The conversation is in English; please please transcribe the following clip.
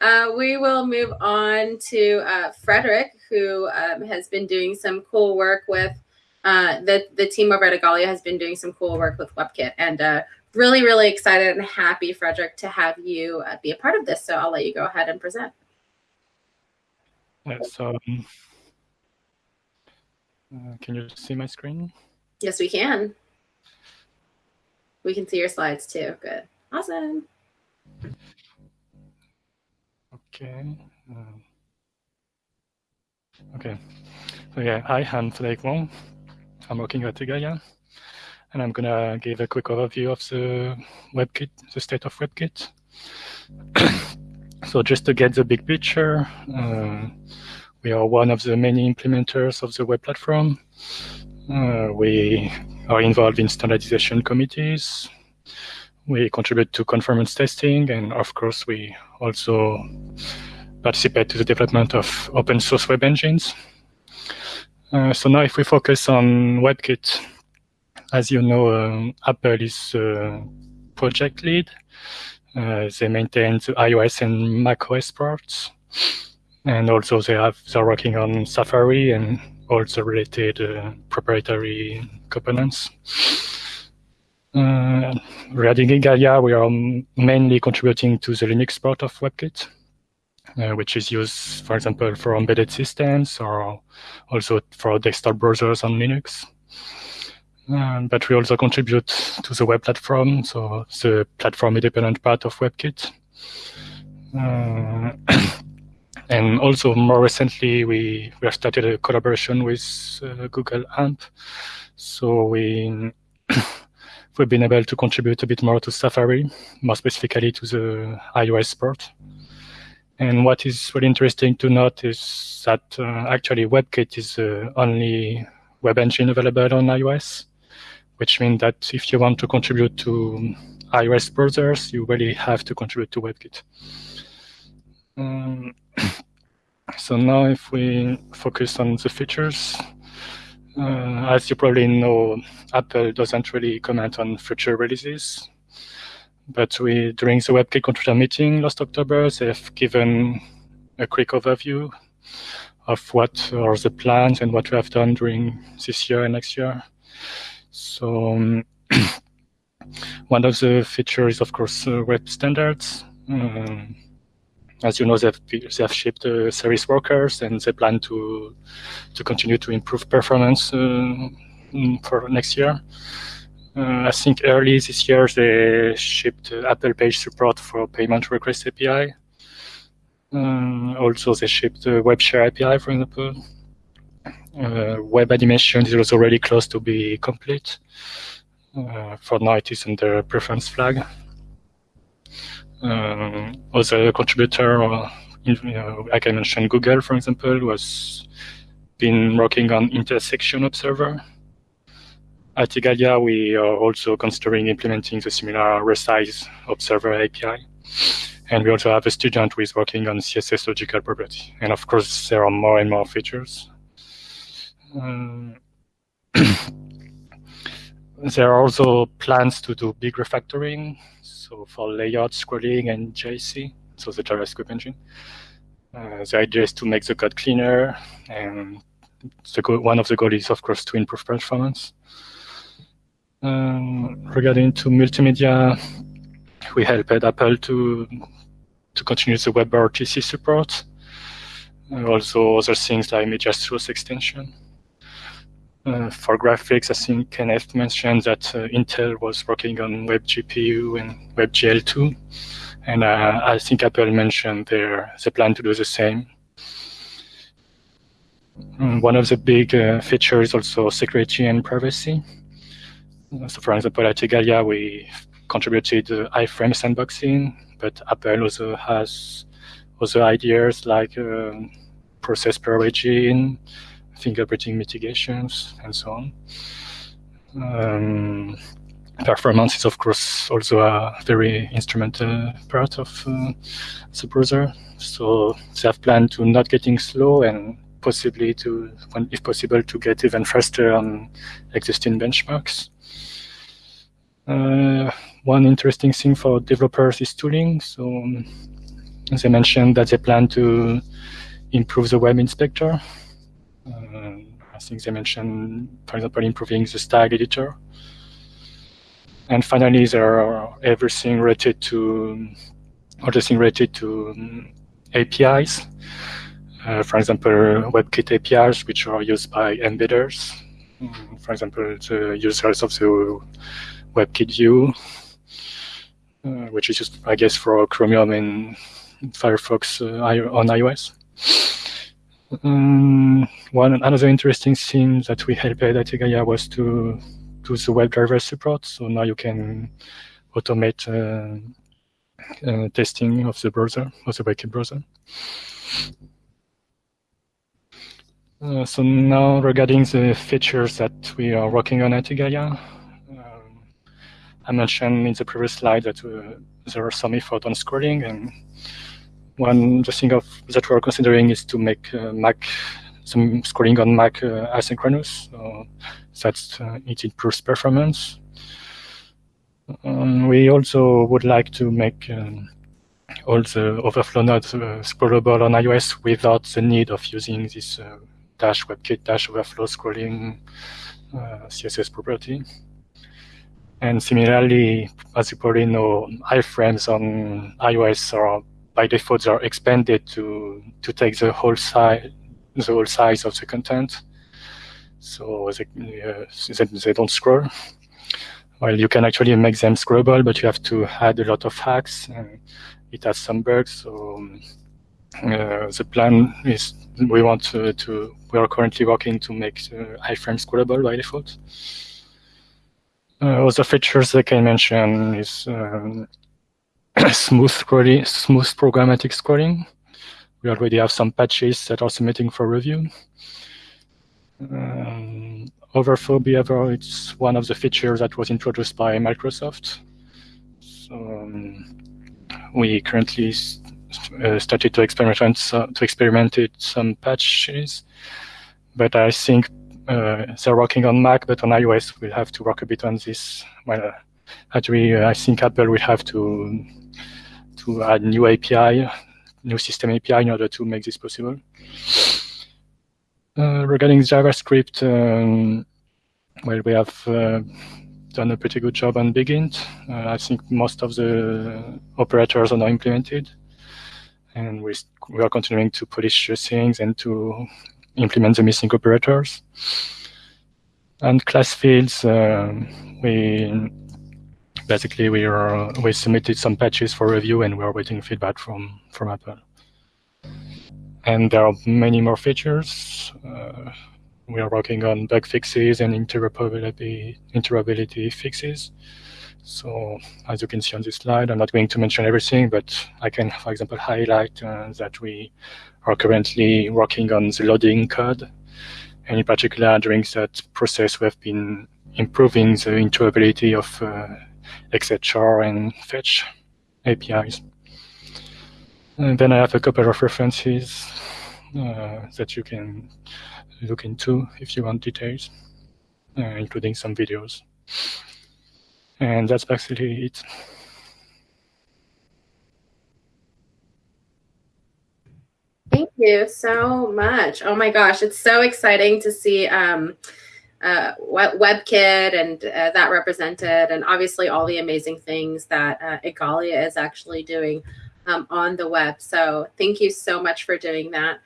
uh, we will move on to uh, Frederick, who um, has been doing some cool work with uh, the the team over at Igalia has been doing some cool work with WebKit, and uh, really, really excited and happy, Frederick, to have you uh, be a part of this. So I'll let you go ahead and present. Yes. Um, uh, can you see my screen? Yes, we can. We can see your slides too. Good. Awesome. Okay. Uh, okay. So yeah, hi, I'm Frederick Wang. I'm working at Igalia, and I'm gonna give a quick overview of the WebKit, the state of WebKit. so just to get the big picture, uh, we are one of the many implementers of the web platform. Uh, we are involved in standardization committees. We contribute to conformance testing, and of course, we also participate to the development of open source web engines. Uh, so now if we focus on WebKit, as you know, um, Apple is uh, project lead. Uh, they maintain the iOS and macOS parts and also they have they're working on Safari and also related uh, proprietary components. Regarding we are mainly contributing to the Linux part of WebKit, uh, which is used, for example, for embedded systems or also for desktop browsers on Linux. Um, but we also contribute to the web platform, so the platform independent part of WebKit. Uh, And also more recently, we, we have started a collaboration with uh, Google AMP. So we, we've been able to contribute a bit more to Safari, more specifically to the iOS port. And what is really interesting to note is that uh, actually WebKit is the only web engine available on iOS, which means that if you want to contribute to iOS browsers, you really have to contribute to WebKit. Um, so now if we focus on the features, uh, as you probably know, Apple doesn't really comment on future releases. But we, during the WebKit contributor meeting last October, they've given a quick overview of what are the plans and what we have done during this year and next year. So um, one of the features of course, uh, web standards. Um, as you know, they have, they have shipped uh, service workers and they plan to to continue to improve performance uh, for next year. Uh, I think early this year they shipped Apple Pay support for payment request API. Uh, also, they shipped the Web Share API, for example. Uh, web animation is also really close to be complete. Uh, for now, it is under preference flag uh, other contributor, uh, you know, I mentioned, Google, for example, was been working on intersection observer. At Igalia, we are also considering implementing the similar resize observer API. And we also have a student who is working on CSS logical property. And of course, there are more and more features. Um, there are also plans to do big refactoring so for layout, scrolling, and JSC, so the JavaScript engine. Uh, the idea is to make the code cleaner, and goal, one of the goals is, of course, to improve performance. Um, regarding to multimedia, we helped Apple to to continue the WebRTC support. Uh, also other things like media source extension. Uh, for graphics, I think Kenneth mentioned that uh, Intel was working on WebGPU and WebGL2, and uh, I think Apple mentioned their the plan to do the same. And mm, one of the big uh, features also security and privacy. So, for example, at Igalia, we contributed the iframe sandboxing, but Apple also has other ideas like uh, process per origin, fingerprinting mitigations, and so on. Um, performance is, of course, also a very instrumental part of uh, the browser. So they have planned to not getting slow and possibly to, when, if possible, to get even faster on existing benchmarks. Uh, one interesting thing for developers is tooling. So as they mentioned that they plan to improve the web inspector. Uh, I think they mentioned, for example, improving the style editor. And finally, there are everything related to, everything related to um, APIs. Uh, for example, WebKit APIs, which are used by embedders. Mm, for example, the users of the WebKit view, uh, which is just, I guess, for Chromium and Firefox uh, on iOS. Um, one another interesting thing that we helped at Igalia was to do the WebDriver support. So now you can automate uh, uh, testing of the browser, of the WebKit browser. Uh, so now regarding the features that we are working on at Igalia, um, I mentioned in the previous slide that uh, there are some effort on scrolling and one the thing of, that we're considering is to make uh, Mac some scrolling on Mac uh, asynchronous, so that uh, it improves performance. Um, we also would like to make um, all the overflow nodes uh, scrollable on iOS without the need of using this uh, dash WebKit dash overflow scrolling uh, CSS property. And similarly, as you probably know, iframes on iOS are by default they are expanded to to take the whole size the whole size of the content. So they, uh, they don't scroll. Well, you can actually make them scrollable, but you have to add a lot of hacks. It has some bugs. So um, uh, the plan is we want to, to, we are currently working to make the iframe scrollable by default. Uh, other features I can mention is um, smooth scrolling, smooth programmatic scrolling. We already have some patches that are submitting for review. Um, overscroll behavior, it's one of the features that was introduced by Microsoft. So um, we currently uh, started to experiment uh, to experiment it some patches, but I think uh, they're working on Mac, but on iOS we'll have to work a bit on this. Well, actually, I think Apple will have to to add new API, new system API in order to make this possible. Uh, regarding JavaScript, um, well, we have uh, done a pretty good job on Bigint. Uh, I think most of the operators are now implemented, and we we are continuing to polish things and to implement the missing operators. And class fields, uh, we basically we are we submitted some patches for review and we are waiting feedback from from Apple. And there are many more features. Uh, we are working on bug fixes and interoperability interoperability fixes. So as you can see on this slide, I'm not going to mention everything, but I can, for example, highlight uh, that we are currently working on the loading code. And in particular, during that process, we have been improving the interoperability of uh, XHR and fetch APIs. And then I have a couple of references uh, that you can look into if you want details, uh, including some videos. And that's basically it. Thank you so much. Oh my gosh, it's so exciting to see um, uh, WebKit and uh, that represented, and obviously all the amazing things that uh, Igalia is actually doing um, on the web. So thank you so much for doing that.